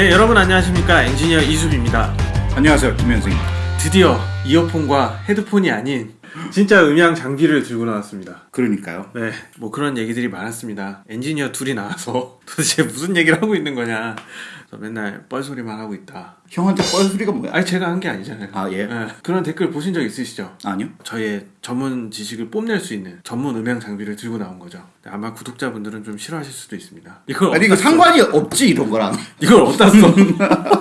네 여러분 안녕하십니까? 엔지니어 이수빈입니다. 안녕하세요 김현승입니다. 드디어 이어폰과 헤드폰이 아닌 진짜 음향 장비를 들고 나왔습니다. 그러니까요. 네 뭐 그런 얘기들이 많았습니다. 엔지니어 둘이 나와서 도대체 무슨 얘기를 하고 있는 거냐 맨날 뻘소리만 하고 있다 형한테 뻘소리가 뭐야? 아니 제가 한 게 아니잖아요 아, 예? 네, 그런 댓글 보신 적 있으시죠? 아니요 저의 전문 지식을 뽐낼 수 있는 전문 음향 장비를 들고 나온 거죠 아마 구독자분들은 좀 싫어하실 수도 있습니다 이걸 아니 이거? 상관이 없지 이런 거랑 이걸 어디다 써?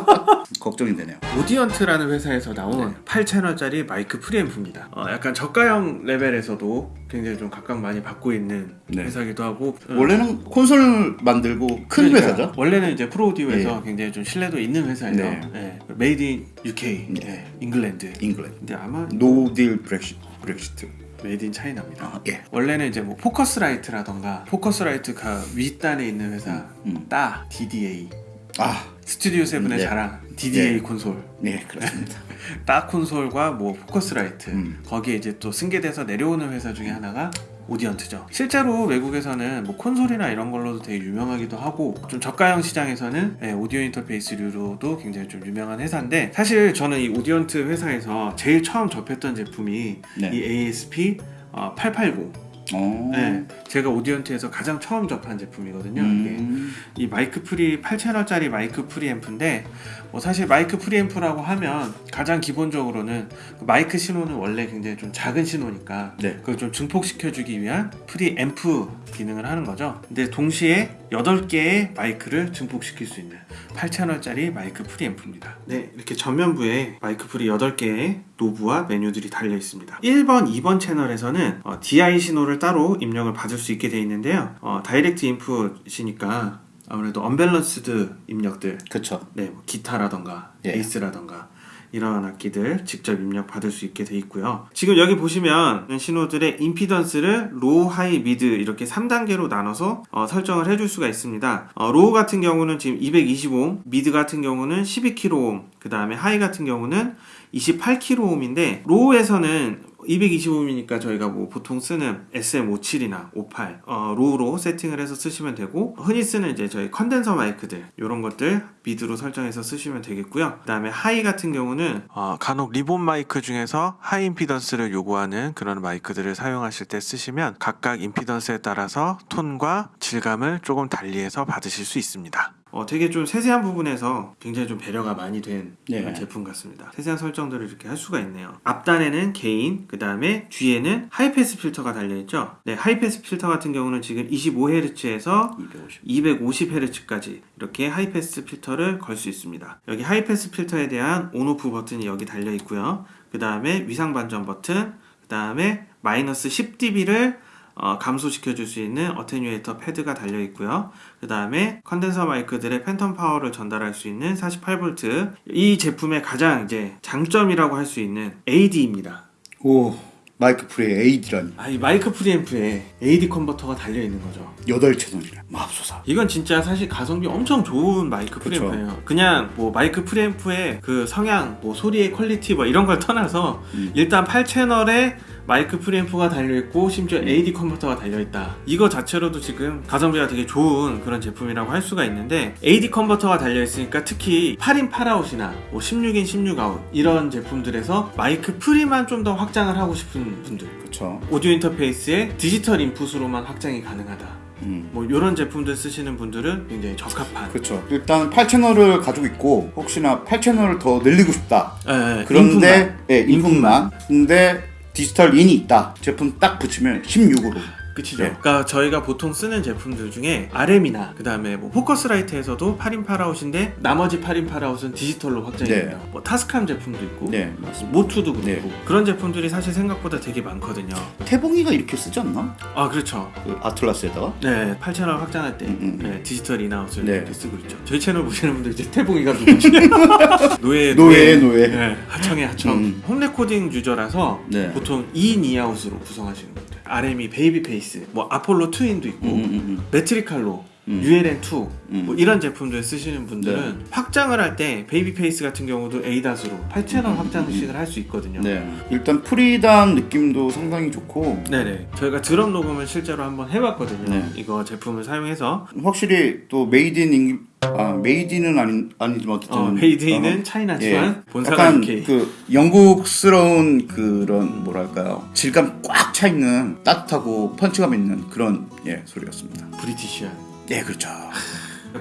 걱정이 되네요 Audient라는 회사에서 나온 8채널짜리 마이크 프리앰프입니다. 어, 약간 저가형 레벨에서도 굉장히 좀 각광 많이 받고 있는 네. 회사기도 하고 음, 원래는 콘솔 만들고 큰 그러니까요. 회사죠 원래는 이제 pro audio에서 굉장히 좀 신뢰도 있는 회사예요. 네. 네. made in UK, 네. 잉글랜드. 잉글랜드 근데 아마 노딜 브렉시, 브렉시트 made in China입니다. 아, 예. 원래는 이제 뭐 Focusrite라던가 Focusrite가 윗단에 있는 회사 음. 따 DDA 아, Studio Seven의 네. 자랑 DDA 네. 콘솔 네 그렇습니다 딱 콘솔과 뭐 Focusrite 음. 거기에 이제 또 승계돼서 내려오는 회사 중에 하나가 Audient죠. 실제로 외국에서는 뭐 콘솔이나 이런 걸로도 되게 유명하기도 하고 좀 저가형 시장에서는 네, 오디오 인터페이스류로도 굉장히 좀 유명한 회사인데 사실 저는 이 Audient 회사에서 제일 처음 접했던 제품이 네. 이 ASP 어, 880. 어. 네, 제가 Audient에서 가장 처음 접한 제품이거든요. 이게 음. 이 마이크 pre 8채널짜리 마이크 프리앰프인데 뭐 사실 마이크 프리앰프라고 하면 가장 기본적으로는 그 마이크 신호는 원래 굉장히 좀 작은 신호니까 네. 그걸 좀 증폭시켜 주기 위한 프리앰프 기능을 하는 거죠. 근데 동시에 8개의 마이크를 증폭시킬 수 있는 8채널짜리 마이크 프리앰프입니다. 네, 이렇게 전면부에 마이크 pre 8개의 노브와 메뉴들이 달려 있습니다. 1번, 2번 채널에서는 어, DI 신호를 따로 입력을 받을 수 있게 되어 있는데요. 어, direct input이니까 아무래도 unbalanced 입력들 그쵸 네, 뭐 기타라던가 예. 베이스라던가 이런 악기들 직접 입력 받을 수 있게 돼 있고요. 지금 여기 보시면 신호들의 임피던스를 low, high, mid 이렇게 3단계로 나눠서 어, 설정을 해줄 수가 있습니다. 어, low 같은 경우는 지금 220옴, mid 같은 경우는 12kΩ, 그 다음에 high 같은 경우는 28kΩ인데 low에서는 220옴이니까 저희가 뭐 보통 쓰는 SM57이나 58 어, low로 세팅을 해서 쓰시면 되고 흔히 쓰는 이제 저희 컨덴서 마이크들 이런 것들 mid로 설정해서 쓰시면 되겠고요. 그 다음에 high 같은 경우는 어, 간혹 리본 마이크 중에서 high 임피던스를 요구하는 그런 마이크들을 사용하실 때 쓰시면 각각 임피던스에 따라서 톤과 질감을 조금 달리해서 받으실 수 있습니다. 어, 되게 좀 세세한 부분에서 굉장히 좀 배려가 많이 된 네. 제품 같습니다. 세세한 설정들을 이렇게 할 수가 있네요. 앞단에는 gain, 그 다음에 뒤에는 high pass 필터가 달려있죠. 네, high pass 필터 같은 경우는 지금 25Hz에서 250 250Hz까지 이렇게 high pass 필터를 걸 수 있습니다. 여기 high pass 필터에 대한 on off 버튼이 여기 달려 있고요. 그 다음에 위상 반전 버튼, 그 다음에 마이너스 10dB를 어, 감소시켜 줄 수 있는 attenuator pad가 달려 있고요. 그 다음에 컨덴서 마이크들의 phantom power를 전달할 수 있는 48V. 이 제품의 가장 이제 장점이라고 할 수 있는 AD입니다. 오 마이크 pre에 AD라니 아, 이 마이크 프리앰프에 AD 컨버터가 달려 있는 거죠. 8채널이라 맙소사 이건 진짜 사실 가성비 엄청 좋은 마이크. 프리앰프예요. 그냥 뭐 마이크 프리앰프의 그 성향, 뭐 소리의 퀄리티 뭐 이런 걸 떠나서 음. 일단 8채널에 마이크 프리앰프가 달려 있고 심지어 AD 컨버터가 달려 있다. 이거 자체로도 지금 가성비가 되게 좋은 그런 제품이라고 할 수가 있는데 AD 컨버터가 달려 있으니까 특히 8 in 8 out이나 뭐 16 in 16 out 이런 제품들에서 마이크 pre만 좀 더 확장을 하고 싶은 분들 그쵸 오디오 인터페이스에 디지털 인풋으로만 확장이 가능하다. 음. 뭐 이런 제품들 쓰시는 분들은 굉장히 적합한 그쵸 일단 8채널을 가지고 있고 혹시나 8채널을 더 늘리고 싶다 예, 예, 그런데 인풋만. 예, 인풋만 근데 디지털 in이 있다. 제품 딱 붙이면 16으로 끝이죠. 네. 그러니까 저희가 보통 쓰는 제품들 중에 RME나 그 다음에 뭐 Focusrite에서도 8 in 8 out인데 나머지 8 in 8 out은 디지털로 확장이 네. 됩니다. 뭐 TASCAM 제품도 있고 네 맞습니다 MOTU도 그렇고 네. 그런 제품들이 사실 생각보다 되게 많거든요. 태봉이가 이렇게 쓰지 않나? 아 그렇죠. 그 Atlas에다가 네, 8채널 확장할 때 음, 음. 네, 디지털 in out을 네. 이렇게 쓰고 있죠. 저희 채널 보시는 분들 이제 태봉이가 누구지? 노예 노예 노예 네, 하청의 하청. 음. home recording 유저라서 네. 보통 2 in 2 out으로 구성하시는 분들. RME Babyface, 뭐 Apollo Twin도 있고, 음, 음, 음. Metric Halo, 음. ULN2 음. 뭐 이런 제품들 쓰시는 분들은 확장을 할 때 Babyface 같은 경우도 ADAT로 8채널 확장식을 할 수 있거든요. 네. 일단 pre단 느낌도 상당히 좋고 네네. 저희가 드럼 녹음을 실제로 한번 해봤거든요. 네. 이거 제품을 사용해서 확실히 또 made in 아 made는 아니 아니지만 어쨌든 어, made in은 어, 차이나지만 본사가 약간 UK. 그 영국스러운 그런 뭐랄까요 질감 꽉 차 있는 따뜻하고 펀치감 있는 그런 예 소리였습니다. British한. 예 그렇죠.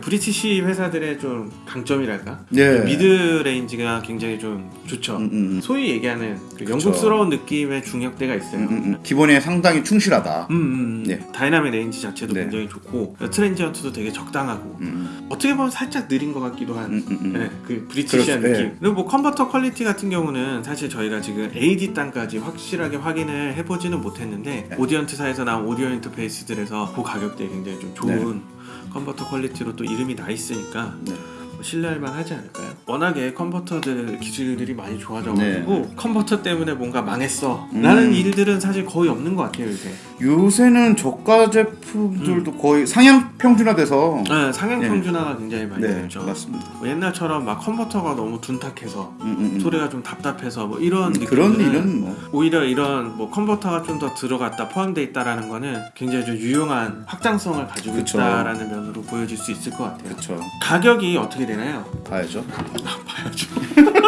British 회사들의 좀 강점이랄까? 예. mid range가 굉장히 좀 좋죠. 음, 음, 소위 얘기하는 그. 영국스러운 느낌의 중역대가 있어요. 음, 음, 음. 기본에 상당히 충실하다. 음, 음, 네. dynamic range 자체도 네. 굉장히 좋고 transient도 되게 적당하고 음, 어떻게 보면 살짝 느린 것 같기도 한 음, 음, 음. 네, 그 British한 그렇죠. 느낌. 그리고 뭐 컨버터 퀄리티 같은 경우는 사실 저희가 지금 AD 단까지 확실하게 확인을 해보지는 못했는데 네. Audient사에서 나온 오디오 인터페이스들에서 그 가격대에 굉장히 좀 좋은 컨버터 퀄리티로 또 이름이 나 있으니까 네. 뭐 신뢰할 만 하지 않을까요? 워낙에 컨버터들 기술들이 많이 좋아져가지고 컨버터 때문에 뭔가 망했어 음. 라는 일들은 사실 거의 없는 것 같아요 요새 요새는 저가 제품들도 거의 상향 평준화돼서 네, 상향 네. 평준화가 굉장히 많이 네 됐죠 맞습니다. 뭐 옛날처럼 막 컨버터가 너무 둔탁해서 음, 음, 음. 소리가 좀 답답해서 뭐 이런 음, 그런 일은 뭐 오히려 이런 뭐 컨버터가 좀 더 들어갔다 포함되어 있다라는 거는 굉장히 좀 유용한 확장성을 가지고 그쵸. 있다라는 면으로 보여질 수 있을 것 같아요. 그렇죠. 가격이 어떻게 되나요? 봐야죠. 봐야죠.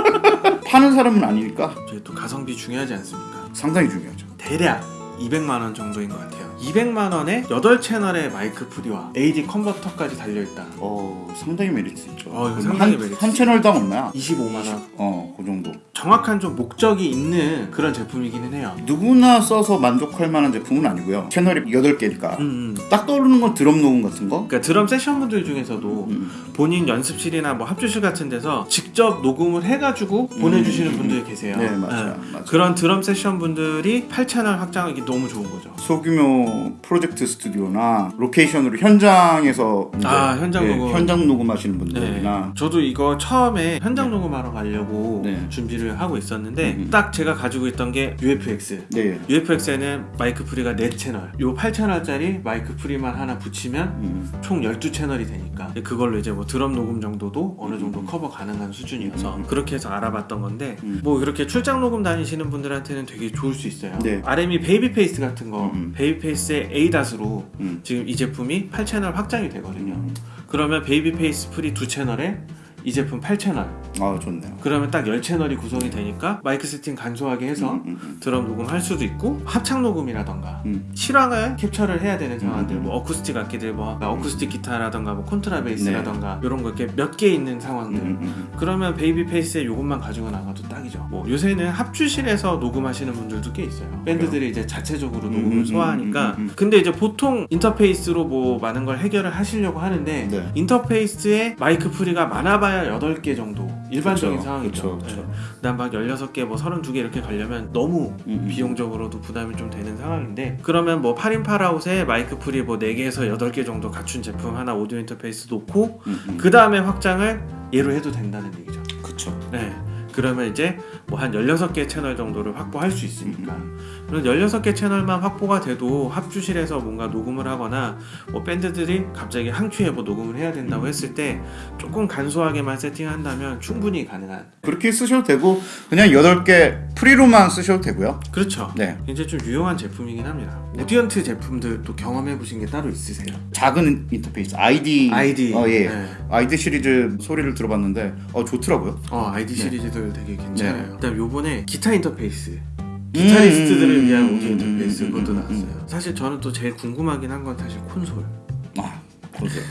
파는 사람은 아니니까 저희 또 가성비 중요하지 않습니까? 상당히 중요하죠. 대략 200만 원 정도인 것 같아요. 200만 원에 8채널의 마이크 pre와 AD 컨버터까지 달려있다. 어 상당히 메리트 있죠. 어, 상당히 한, 메리트 한 채널당 얼마야? 25만 원. 어, 그 정도. 정확한 좀 목적이 있는 그런 제품이기는 해요. 누구나 써서 만족할 만한 제품은 아니고요. 채널이 8개니까. 음, 음. 딱 떠오르는 건 드럼 녹음 같은 거? 그러니까 드럼 세션분들 중에서도 음. 본인 연습실이나 뭐 합주실 같은 데서 직접 녹음을 해가지고 보내주시는 음, 분들이 계세요. 네, 맞아요. 맞아요. 그런 드럼 세션 분들이 8채널 확장하기 너무 좋은 거죠. 소규모 프로젝트 스튜디오나 로케이션으로 현장에서 아, 현장 예, 녹음. 현장 녹음하시는 네. 분들이나 저도 이거 처음에 현장 녹음하러 가려고 네. 준비를 하고 있었는데 음, 음. 딱 제가 가지고 있던 게 UFX. 네. UFX에는 마이크 pre가 4채널. 요 8채널짜리 마이크 pre만 하나 붙이면 음. 총 12채널이 되니까 그걸로 이제 뭐 드럼 녹음 정도도 어느 정도 커버 가능한 수준이어서 음. 그렇게 해서 알아봤던 건데 음. 뭐 이렇게 출장 녹음 다니시는 분들한테는 되게 좋을 수 있어요. 네. RME Babyface 같은 거 음. Babyface의 ADAT로 음. 지금 이 제품이 8채널 확장이 되거든요. 음. 그러면 Babyface pre 두 채널에 이 제품 8채널 아, 좋네요. 그러면 딱 10채널이 구성이 되니까 마이크 세팅 간소하게 해서 음, 음, 드럼 녹음할 수도 있고 합창 녹음이라던가 음. 실황을 캡처를 해야 되는 상황들 음. 뭐 어쿠스틱 악기들 뭐 어쿠스틱 기타라던가 뭐 콘트라 베이스라던가 이런 거 이렇게 몇 개 있는 음, 상황들 음, 음. 그러면 Babyface에 이것만 가지고 나가도 딱이죠 뭐 요새는 합주실에서 녹음하시는 분들도 꽤 있어요 밴드들이 이제 자체적으로 음, 녹음을 음, 소화하니까 음, 음, 음. 근데 이제 보통 인터페이스로 뭐 많은 걸 해결을 하시려고 하는데 네. 인터페이스에 마이크 pre가 많아봐 야 8개 정도 일반적인 그쵸, 상황이죠 그쵸, 그쵸. 네. 그다음 막 16개 뭐 32개 이렇게 가려면 너무 음, 음. 비용적으로도 부담이 좀 되는 상황인데 그러면 뭐 8 in 8 out에 마이크 pre 뭐 4개에서 8개 정도 갖춘 제품 하나 오디오 인터페이스 놓고 음, 음. 그 다음에 확장을 얘로 해도 된다는 얘기죠 그쵸. 네 그러면 이제 뭐 한 16개 채널 정도를 확보할 수 있으니까 그런 16개 채널만 확보가 돼도 합주실에서 뭔가 녹음을 하거나 뭐 밴드들이 갑자기 합주에 뭐 녹음을 해야 된다고 했을 때 조금 간소하게만 세팅한다면 충분히 가능한 그렇게 쓰셔도 되고 그냥 8개 pre로만 쓰셔도 되고요. 그렇죠 네. 굉장히 좀 유용한 제품이긴 합니다. Audient 제품들 또 경험해 보신 게 따로 있으세요? 작은 인터페이스 iD iD. 어, 예. 네. 아이디 시리즈 소리를 들어봤는데 어 좋더라고요. 어 아이디 네. 시리즈들 되게 괜찮아요. 네. 그다음 요번에 기타 인터페이스. 기타리스트들을 음, 위한 음, 오디오 음, 인터페이스 음, 그것도 음, 나왔어요. 사실 저는 또 제일 궁금하긴 한 건 사실 콘솔. 아 콘솔.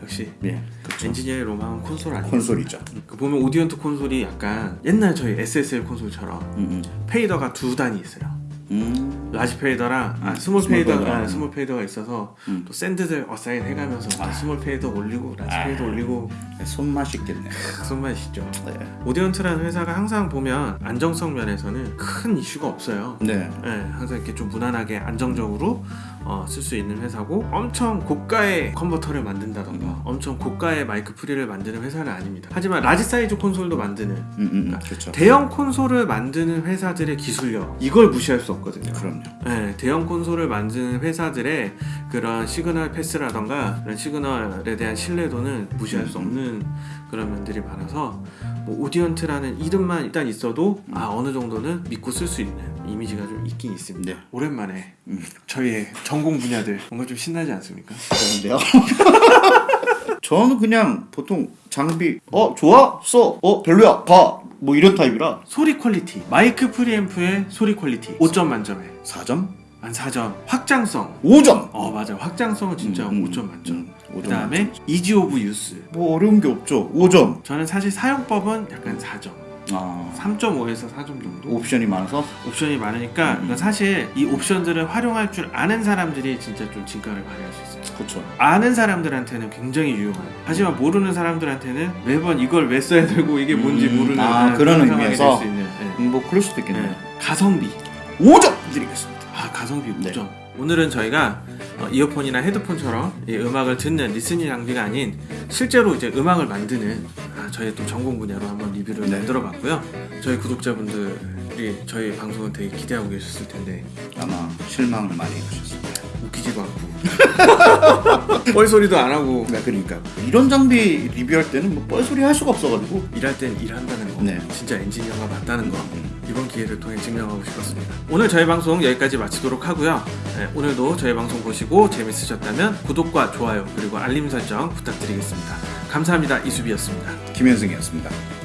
역시 예. 그쵸. 엔지니어의 로망은 콘솔 아니에요? 콘솔이죠. 그 보면 Audient 콘솔이 약간 옛날 저희 SSL 콘솔처럼 음, fader가 두 단이 있어요. 음. large fader랑 아, 음, small small fader, fader. 아, small fader가 있어서 음. 또 send들 assign 해가면서 아. small fader 올리고 large 아. fader 올리고 음. 손맛이 있겠네. 손맛이죠. 네. Audient라는 회사가 항상 보면 안정성 면에서는 큰 이슈가 없어요. 네. 네, 항상 이렇게 좀 무난하게 안정적으로 어, 쓸 수 있는 회사고 엄청 고가의 컨버터를 만든다던가 음. 엄청 고가의 마이크 pre를 만드는 회사는 아닙니다. 하지만 large size 콘솔도 만드는 음, 음, 음. 그렇죠. 대형 콘솔을 만드는 회사들의 기술력 이걸 무시할 수 없거든요. 그럼요. 네, 대형 콘솔을 만드는 회사들의 그런 signal path라던가 그런 signal에 대한 신뢰도는 무시할 수 없는 그런 면들이 많아서 뭐 Audient라는 이름만 일단 있어도 아 어느 정도는 믿고 쓸 수 있는 이미지가 좀 있긴 있습니다. 네. 오랜만에 음. 저희의 전공 분야들 뭔가 좀 신나지 않습니까? 그런데요. 저는 그냥 보통 장비 어 좋아 써 어 별로야 가뭐 이런 타입이라 소리 quality 마이크 프리앰프의 소리 quality 5점 만점에 4점 한 4점. 확장성. 5점. 어 맞아. 확장성은 진짜 음, 5점 만점 음, 그 5점 다음에 ease of use 뭐 어려운 게 없죠. 5점. 저는 사실 사용법은 약간 4점. 아. 3.5에서 4점 정도? 옵션이 많아서? 옵션이 많으니까 음. 이건 사실 이 옵션들을 활용할 줄 아는 사람들이 진짜 좀 진가를 발휘할 수 있어요. 그렇죠 아는 사람들한테는 굉장히 유용한 하지만 모르는 사람들한테는 매번 이걸 왜 써야 되고 이게 뭔지 음, 모르는 아, 그런 의미에서? 네. 음, 뭐 그럴 수도 있겠네요. 네. 가성비. 5점! 드리겠습니다 아 가성비 네. 5점 오늘은 저희가 어, 이어폰이나 헤드폰처럼 이 음악을 듣는 listening 장비가 아닌 실제로 이제 음악을 만드는 아, 저희 또 전공 분야로 한번 리뷰를 네. 만들어 봤고요. 저희 구독자분들이 저희 방송을 되게 기대하고 계셨을 텐데. 아마 실망을 많이 하셨습니다. 웃기지도 않고. 뻘소리도 안 하고. 네 그러니까. 이런 장비 리뷰할 때는 뭐 뻘소리 할 수가 없어가지고. 일할 땐 일한다는 거. 네. 진짜 엔지니어가 맞다는 거 이번 기회를 통해 증명하고 싶었습니다. 오늘 저희 방송 여기까지 마치도록 하고요. 네, 오늘도 저희 방송 보시고 재밌으셨다면 구독과 좋아요 그리고 알림 설정 부탁드리겠습니다. 감사합니다. 이수비였습니다. 김현승이었습니다